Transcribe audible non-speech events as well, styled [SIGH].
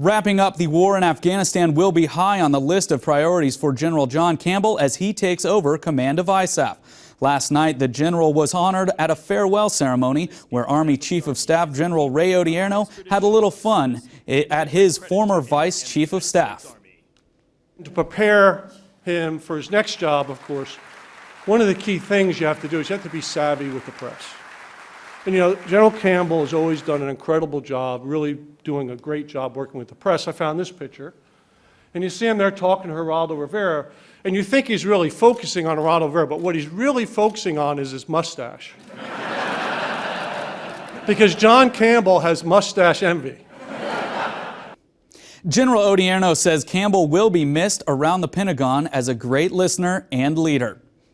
Wrapping up the war in Afghanistan will be high on the list of priorities for General John Campbell as he takes over command of ISAF. Last night, the general was honored at a farewell ceremony where Army Chief of Staff General Ray Odierno had a little fun at his former Vice Chief of Staff. To prepare him for his next job, of course, one of the key things you have to do is you have to be savvy with the press. And you know, General Campbell has always done an incredible job, really doing a great job working with the press. I found this picture. And you see him there talking to Geraldo Rivera, and you think he's really focusing on Geraldo Rivera, but what he's really focusing on is his mustache. [LAUGHS] because John Campbell has mustache envy. General Odierno says Campbell will be missed around the Pentagon as a great listener and leader.